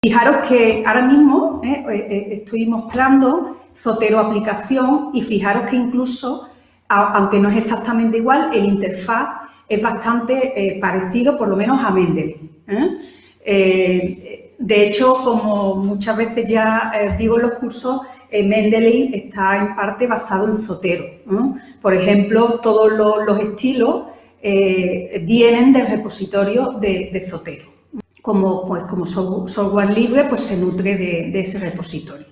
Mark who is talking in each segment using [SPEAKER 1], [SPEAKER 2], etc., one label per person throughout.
[SPEAKER 1] Fijaros que ahora mismo eh, eh, eh, estoy mostrando Zotero aplicación y fijaros que incluso, aunque no es exactamente igual, el interfaz es bastante parecido, por lo menos a Mendeley. de hecho, como muchas veces ya digo en los cursos, Mendeley está en parte basado en Zotero. Por ejemplo, todos los, estilos vienen del repositorio de Zotero como, pues, como software libre, pues se nutre de, ese repositorio.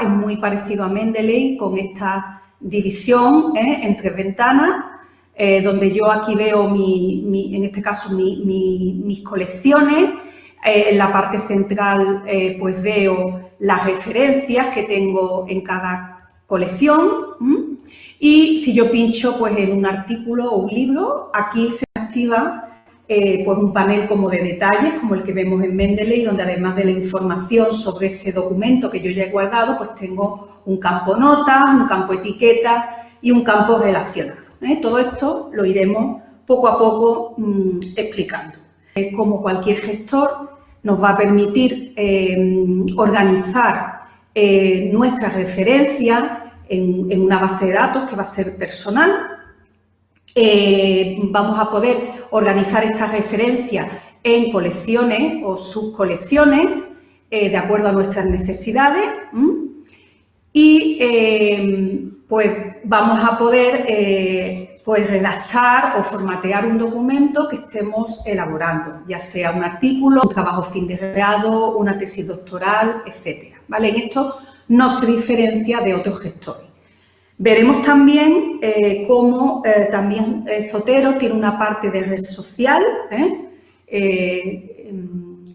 [SPEAKER 1] Es muy parecido a Mendeley con esta división ¿eh? en tres ventanas, eh, donde yo aquí veo, mi, en este caso, mis colecciones. Eh, en la parte central, pues veo las referencias que tengo en cada colección. Y si yo pincho pues, en un artículo o un libro, aquí se activa eh, pues un panel como de detalles, como el que vemos en Mendeley, donde además de la información sobre ese documento que yo ya he guardado, pues tengo un campo nota, un campo etiqueta y un campo relacionado. ¿eh? Todo esto lo iremos poco a poco mm, explicando. Eh, como cualquier gestor, nos va a permitir organizar nuestras referencias en una base de datos que va a ser personal, eh, vamos a poder organizar estas referencias en colecciones o subcolecciones eh, de acuerdo a nuestras necesidades y eh, pues vamos a poder pues redactar o formatear un documento que estemos elaborando, ya sea un artículo, un trabajo fin de grado, una tesis doctoral, etcétera. ¿vale? En esto no se diferencia de otros gestores. Veremos también eh, cómo eh, también eh, Zotero tiene una parte de red social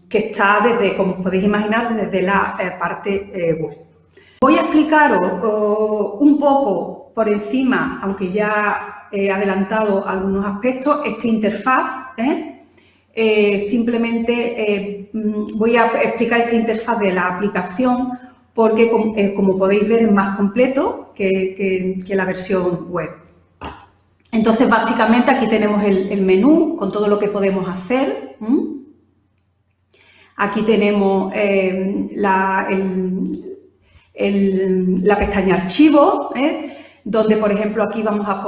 [SPEAKER 1] que está desde, como podéis imaginar, desde la parte web. Voy a explicaros un poco por encima, aunque ya he adelantado algunos aspectos, esta interfaz. simplemente voy a explicar esta interfaz de la aplicación porque, eh, como podéis ver, es más completo que, la versión web. Entonces, básicamente, aquí tenemos el, menú con todo lo que podemos hacer. Aquí tenemos eh, la, pestaña Archivo, ¿eh? donde, por ejemplo, aquí vamos a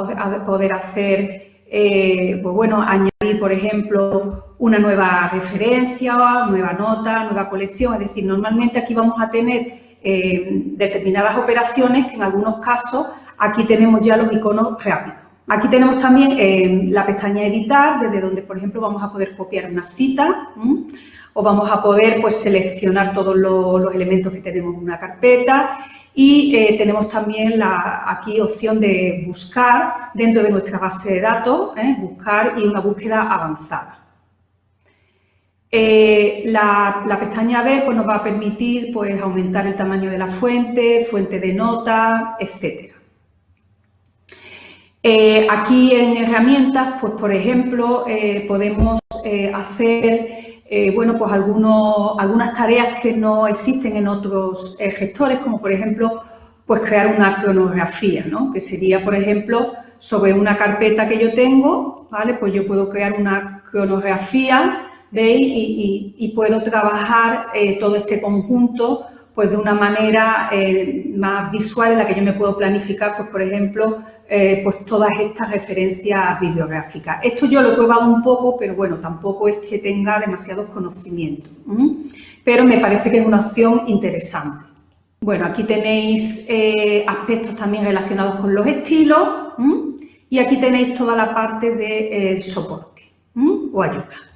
[SPEAKER 1] poder, hacer, pues bueno, añadir, por ejemplo, una nueva referencia, nueva nota, nueva colección. Es decir, normalmente aquí vamos a tener eh, determinadas operaciones que en algunos casos aquí tenemos ya los iconos rápidos. Aquí tenemos también eh, la pestaña editar, desde donde, por ejemplo, vamos a poder copiar una cita o vamos a poder pues, seleccionar todos los, elementos que tenemos en una carpeta y eh, tenemos también la, aquí opción de buscar dentro de nuestra base de datos, buscar y una búsqueda avanzada. Eh, la, pestaña B pues, nos va a permitir pues, aumentar el tamaño de la fuente, fuente de nota, etc. Eh, aquí en herramientas, pues por ejemplo, eh, podemos hacer bueno, pues algunas tareas que no existen en otros gestores, como por ejemplo pues crear una cronografía, ¿no? que sería, por ejemplo, sobre una carpeta que yo tengo, ¿vale? pues yo puedo crear una cronografía ¿veis? Y, puedo trabajar eh, todo este conjunto pues de una manera eh, más visual en la que yo me puedo planificar, pues por ejemplo, eh, pues todas estas referencias bibliográficas. Esto yo lo he probado un poco, pero bueno, tampoco es que tenga demasiados conocimientos, pero me parece que es una opción interesante. Bueno, aquí tenéis aspectos también relacionados con los estilos y aquí tenéis toda la parte de soporte o ayuda.